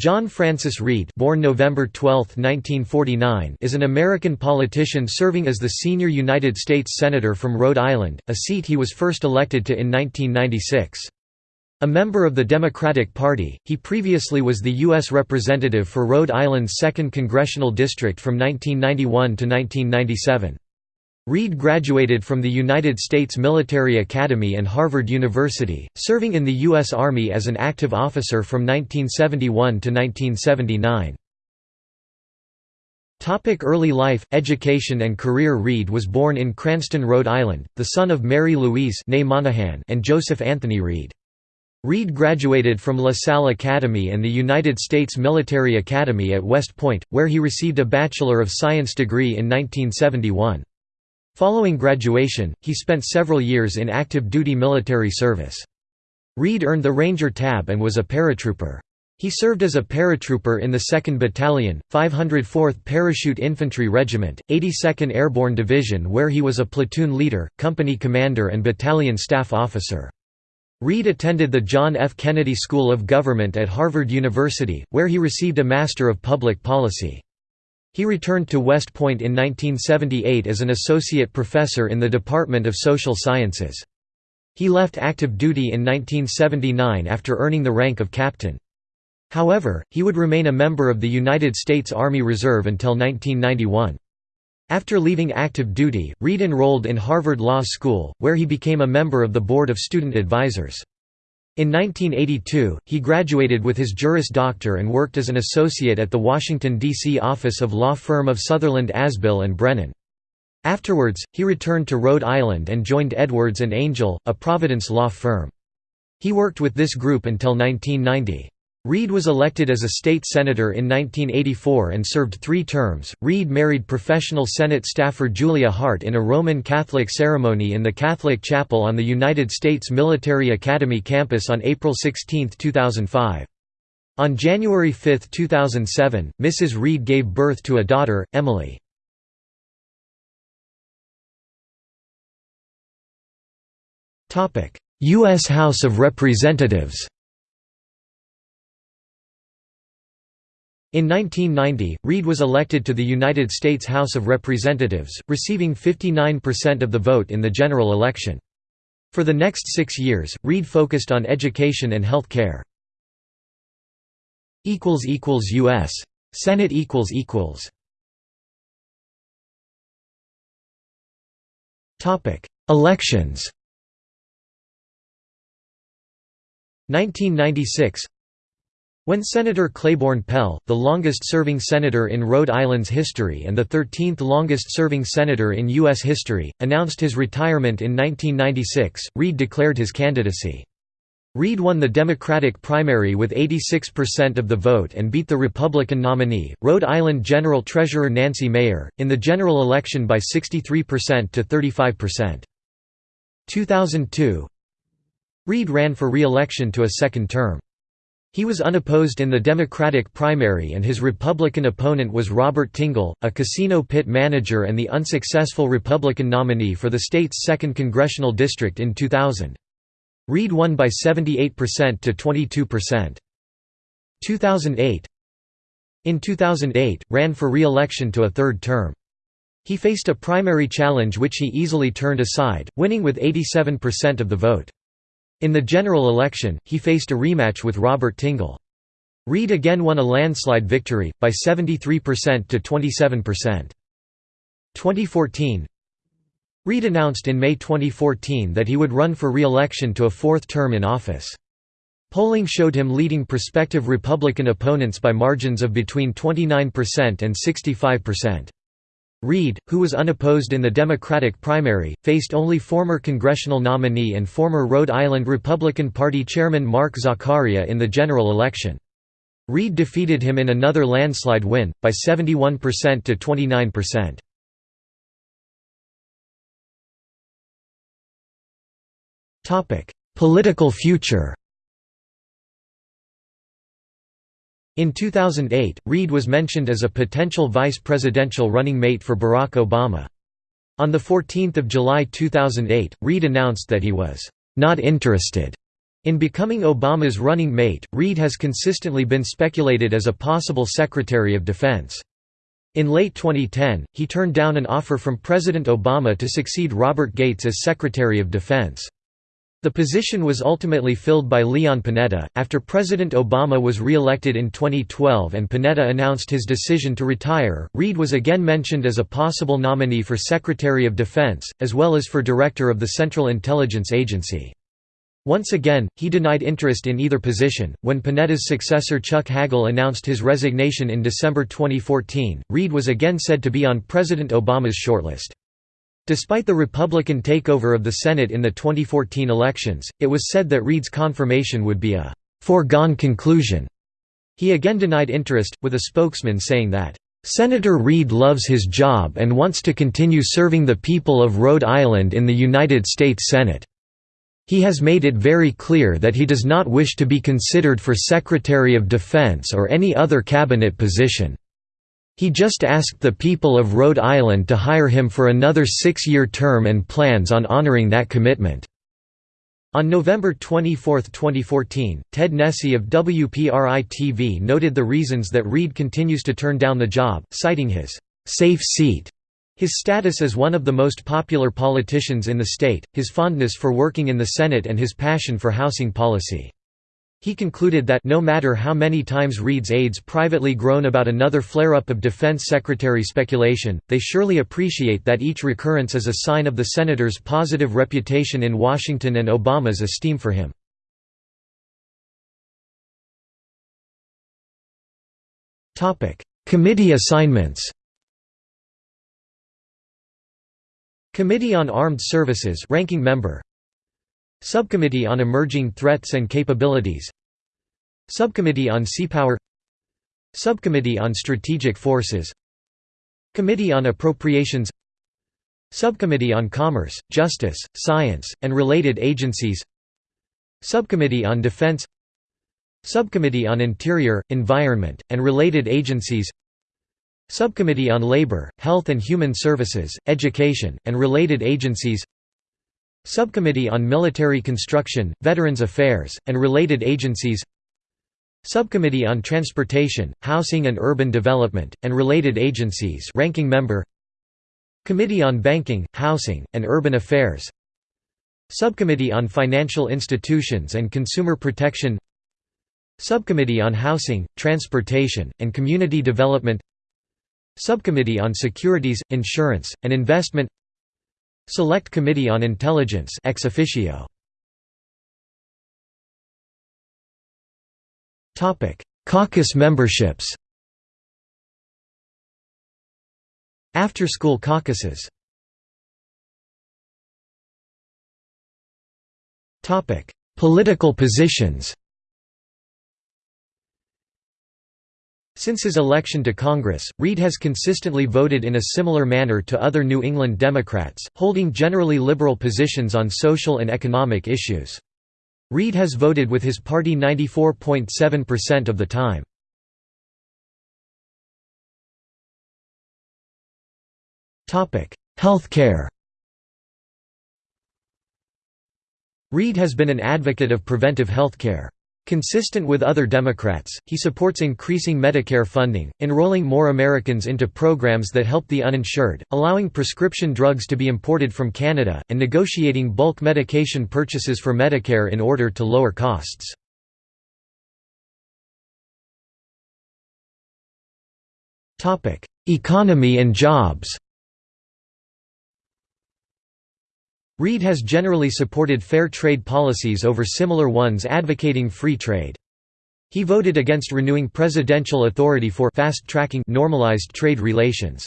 John Francis Reed born November 12, 1949, is an American politician serving as the senior United States Senator from Rhode Island, a seat he was first elected to in 1996. A member of the Democratic Party, he previously was the U.S. Representative for Rhode Island's 2nd Congressional District from 1991 to 1997. Reed graduated from the United States Military Academy and Harvard University, serving in the U.S. Army as an active officer from 1971 to 1979. Early life, education and career Reed was born in Cranston, Rhode Island, the son of Mary Louise Monahan and Joseph Anthony Reed. Reed graduated from La Salle Academy and the United States Military Academy at West Point, where he received a Bachelor of Science degree in 1971. Following graduation, he spent several years in active duty military service. Reed earned the Ranger Tab and was a paratrooper. He served as a paratrooper in the 2nd Battalion, 504th Parachute Infantry Regiment, 82nd Airborne Division where he was a platoon leader, company commander and battalion staff officer. Reed attended the John F. Kennedy School of Government at Harvard University, where he received a Master of Public Policy. He returned to West Point in 1978 as an associate professor in the Department of Social Sciences. He left active duty in 1979 after earning the rank of captain. However, he would remain a member of the United States Army Reserve until 1991. After leaving active duty, Reed enrolled in Harvard Law School, where he became a member of the Board of Student Advisors. In 1982, he graduated with his Juris Doctor and worked as an associate at the Washington, D.C. office of law firm of Sutherland Asbill and Brennan. Afterwards, he returned to Rhode Island and joined Edwards and Angell, a Providence law firm. He worked with this group until 1990. Reed was elected as a state senator in 1984 and served three terms. Reed married professional Senate staffer Julia Hart in a Roman Catholic ceremony in the Catholic Chapel on the United States Military Academy campus on April 16, 2005. On January 5, 2007, Mrs. Reed gave birth to a daughter, Emily. U.S. House of Representatives In 1990, Reed was elected to the United States House of Representatives, receiving 59% of the vote in the general election. For the next six years, Reed focused on education and health care. U.S. Senate Elections 1996 when Senator Claiborne Pell, the longest-serving senator in Rhode Island's history and the 13th longest-serving senator in U.S. history, announced his retirement in 1996, Reed declared his candidacy. Reed won the Democratic primary with 86% of the vote and beat the Republican nominee, Rhode Island General Treasurer Nancy Mayer, in the general election by 63% to 35%. 2002 Reed ran for re-election to a second term. He was unopposed in the Democratic primary and his Republican opponent was Robert Tingle, a casino pit manager and the unsuccessful Republican nominee for the state's 2nd congressional district in 2000. Reed won by 78% to 22%. 2008 In 2008, ran for re-election to a third term. He faced a primary challenge which he easily turned aside, winning with 87% of the vote. In the general election, he faced a rematch with Robert Tingle. Reed again won a landslide victory, by 73% to 27%. 2014 Reed announced in May 2014 that he would run for re-election to a fourth term in office. Polling showed him leading prospective Republican opponents by margins of between 29% and 65%. Reed, who was unopposed in the Democratic primary, faced only former congressional nominee and former Rhode Island Republican Party chairman Mark Zaccaria in the general election. Reed defeated him in another landslide win, by 71% to 29%. Political future In 2008, Reed was mentioned as a potential vice presidential running mate for Barack Obama. On 14 July 2008, Reed announced that he was, "...not interested." In becoming Obama's running mate, Reed has consistently been speculated as a possible Secretary of Defense. In late 2010, he turned down an offer from President Obama to succeed Robert Gates as Secretary of Defense. The position was ultimately filled by Leon Panetta. After President Obama was re-elected in 2012 and Panetta announced his decision to retire, Reed was again mentioned as a possible nominee for Secretary of Defense, as well as for Director of the Central Intelligence Agency. Once again, he denied interest in either position. When Panetta's successor Chuck Hagel announced his resignation in December 2014, Reed was again said to be on President Obama's shortlist. Despite the Republican takeover of the Senate in the 2014 elections, it was said that Reed's confirmation would be a foregone conclusion. He again denied interest, with a spokesman saying that, "...Senator Reed loves his job and wants to continue serving the people of Rhode Island in the United States Senate." He has made it very clear that he does not wish to be considered for Secretary of Defense or any other cabinet position. He just asked the people of Rhode Island to hire him for another six-year term and plans on honoring that commitment." On November 24, 2014, Ted Nesi of WPRI-TV noted the reasons that Reed continues to turn down the job, citing his «safe seat» His status as one of the most popular politicians in the state, his fondness for working in the Senate and his passion for housing policy. He concluded that no matter how many times Reed's aides privately groan about another flare-up of defense secretary speculation, they surely appreciate that each recurrence is a sign of the senator's positive reputation in Washington and Obama's esteem for him. Committee assignments Committee on Armed Services ranking member Subcommittee on Emerging Threats and Capabilities. Subcommittee on Seapower Subcommittee on Strategic Forces. Committee on Appropriations. Subcommittee on Commerce, Justice, Science, and Related Agencies. Subcommittee on Defense. Subcommittee on Interior, Environment, and Related Agencies. Subcommittee on Labor, Health and Human Services, Education, and Related Agencies Subcommittee on Military Construction, Veterans Affairs, and Related Agencies Subcommittee on Transportation, Housing and Urban Development, and Related Agencies ranking member Committee on Banking, Housing, and Urban Affairs Subcommittee on Financial Institutions and Consumer Protection Subcommittee on Housing, Transportation, and Community Development Subcommittee on Securities, Insurance, and Investment Select Committee on Intelligence ex officio. Topic: Caucus memberships. After-school caucuses. Topic: Political positions Since his election to Congress, Reed has consistently voted in a similar manner to other New England Democrats, holding generally liberal positions on social and economic issues. Reed has voted with his party 94.7% of the time. Healthcare Reed has been an advocate of preventive healthcare. Consistent with other Democrats, he supports increasing Medicare funding, enrolling more Americans into programs that help the uninsured, allowing prescription drugs to be imported from Canada, and negotiating bulk medication purchases for Medicare in order to lower costs. Economy and jobs Reed has generally supported fair trade policies over similar ones advocating free trade. He voted against renewing presidential authority for fast-tracking normalized trade relations.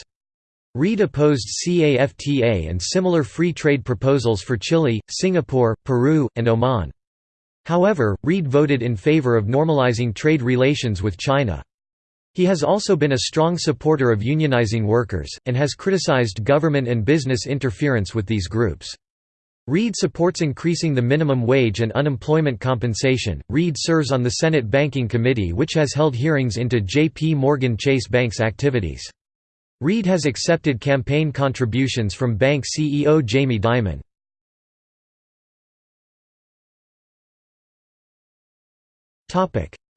Reed opposed CAFTA and similar free trade proposals for Chile, Singapore, Peru, and Oman. However, Reed voted in favor of normalizing trade relations with China. He has also been a strong supporter of unionizing workers, and has criticized government and business interference with these groups. Reed supports increasing the minimum wage and unemployment compensation. Reed serves on the Senate Banking Committee, which has held hearings into J.P. Morgan Chase Bank's activities. Reed has accepted campaign contributions from bank CEO Jamie Dimon.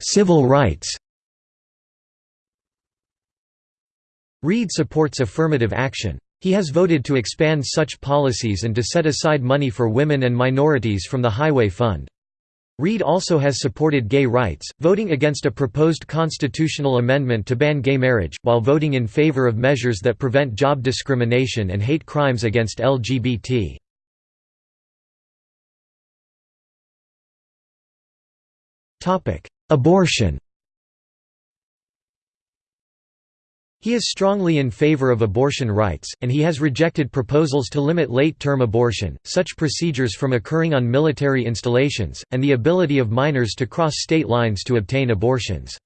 Civil rights Reed supports affirmative action. He has voted to expand such policies and to set aside money for women and minorities from the Highway Fund. Reed also has supported gay rights, voting against a proposed constitutional amendment to ban gay marriage, while voting in favor of measures that prevent job discrimination and hate crimes against LGBT. Abortion He is strongly in favor of abortion rights, and he has rejected proposals to limit late-term abortion, such procedures from occurring on military installations, and the ability of minors to cross state lines to obtain abortions.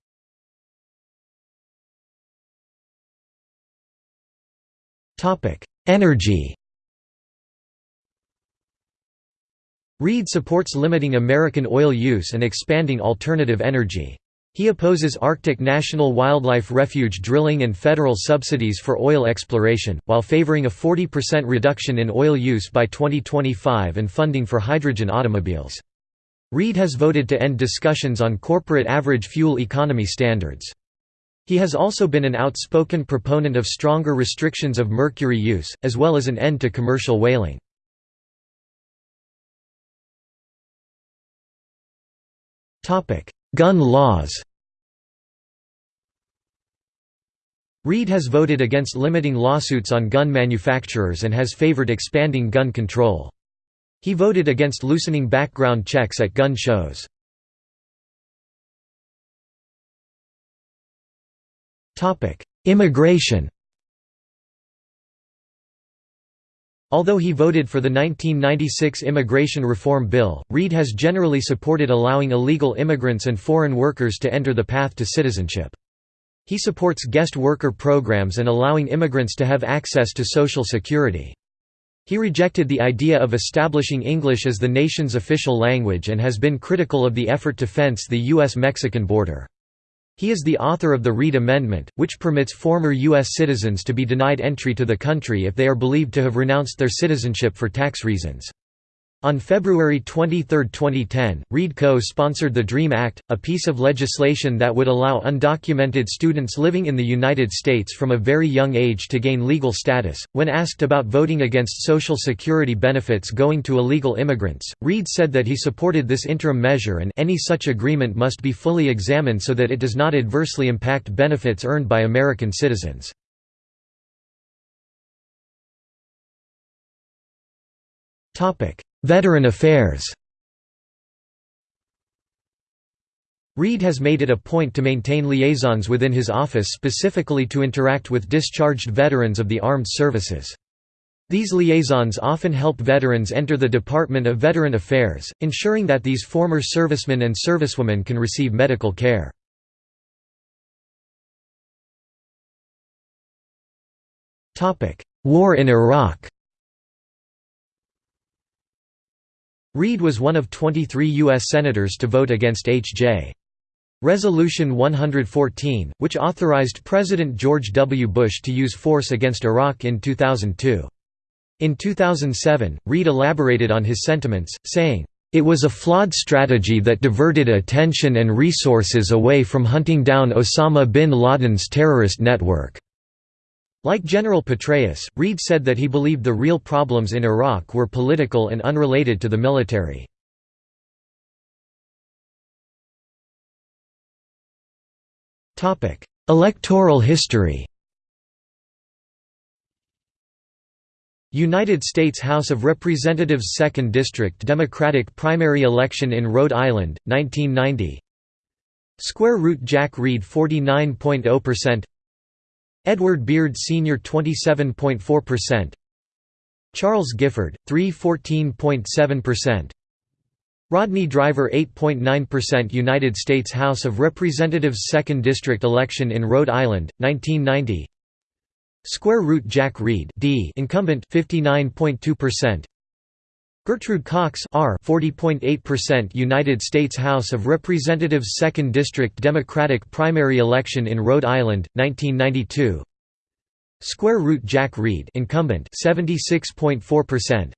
Energy Reed supports limiting American oil use and expanding alternative energy. He opposes Arctic National Wildlife Refuge drilling and federal subsidies for oil exploration, while favoring a 40% reduction in oil use by 2025 and funding for hydrogen automobiles. Reed has voted to end discussions on corporate average fuel economy standards. He has also been an outspoken proponent of stronger restrictions of mercury use, as well as an end to commercial whaling. Gun laws Reed has voted against limiting lawsuits on gun manufacturers and has favored expanding gun control. He voted against loosening background checks at gun shows. Immigration Although he voted for the 1996 Immigration Reform Bill, Reed has generally supported allowing illegal immigrants and foreign workers to enter the path to citizenship. He supports guest worker programs and allowing immigrants to have access to Social Security. He rejected the idea of establishing English as the nation's official language and has been critical of the effort to fence the U.S.-Mexican border. He is the author of the Reed Amendment, which permits former U.S. citizens to be denied entry to the country if they are believed to have renounced their citizenship for tax reasons. On February 23, 2010, Reed co-sponsored the DREAM Act, a piece of legislation that would allow undocumented students living in the United States from a very young age to gain legal status. When asked about voting against Social Security benefits going to illegal immigrants, Reed said that he supported this interim measure and any such agreement must be fully examined so that it does not adversely impact benefits earned by American citizens. Topic: Veteran Affairs Reed has made it a point to maintain liaisons within his office specifically to interact with discharged veterans of the armed services. These liaisons often help veterans enter the Department of Veteran Affairs, ensuring that these former servicemen and servicewomen can receive medical care. War in Iraq Reed was one of 23 U.S. Senators to vote against H.J. Resolution 114, which authorized President George W. Bush to use force against Iraq in 2002. In 2007, Reed elaborated on his sentiments, saying, "...it was a flawed strategy that diverted attention and resources away from hunting down Osama bin Laden's terrorist network." Like General Petraeus, Reed said that he believed the real problems in Iraq were political and unrelated to the military. Electoral history. United States House of Representatives 2nd District Democratic primary election in Rhode Island, 1990 Square root Jack Reed 49.0% Edward Beard Sr. 27.4%, Charles Gifford, 3.14.7%, Rodney Driver 8.9% United States House of Representatives 2nd District election in Rhode Island, 1990 Square root Jack Reed D incumbent 59.2% Gertrude Cox R 40.8% United States House of Representatives 2nd District Democratic primary election in Rhode Island 1992 Square root Jack Reed incumbent 76.4%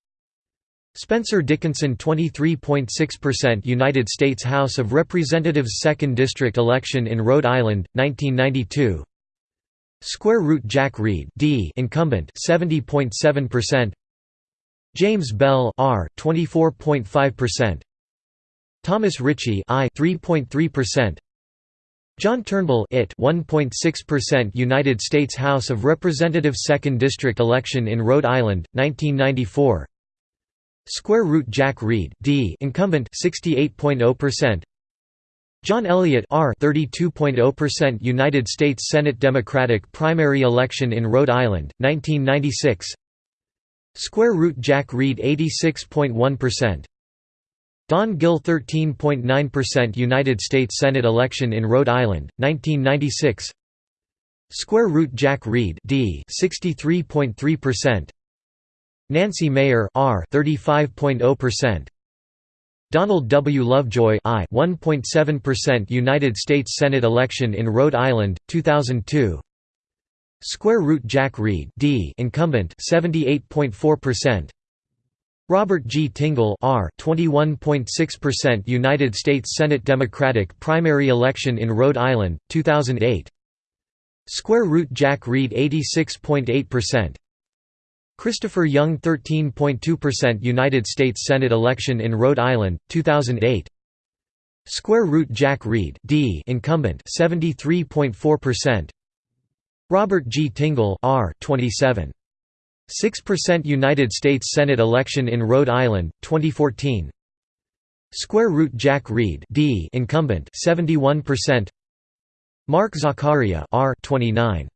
Spencer Dickinson 23.6% United States House of Representatives 2nd District election in Rhode Island 1992 Square root Jack Reed D incumbent 70.7% James Bell R 24.5% Thomas Ritchie I 3.3% John Turnbull it 1.6% United States House of Representatives 2nd District election in Rhode Island 1994 Square root Jack Reed D incumbent 68.0% John Elliott R 32.0% United States Senate Democratic primary election in Rhode Island 1996 Square root Jack Reed 86.1% Don Gill 13.9% United States Senate election in Rhode Island 1996 Square root Jack Reed D 63.3% Nancy Mayer R 35.0% Donald W. Lovejoy I 1.7% United States Senate election in Rhode Island 2002 Square root Jack Reed D incumbent 78.4% Robert G. Tingle R 21.6% United States Senate Democratic primary election in Rhode Island 2008 Square root Jack Reed 86.8% Christopher Young 13.2% United States Senate election in Rhode Island 2008 Square root Jack Reed D incumbent 73.4% Robert G. Tingle R. 27 6% United States Senate election in Rhode Island 2014 Square root Jack Reed D. Incumbent 71% Mark Zaccaria R. 29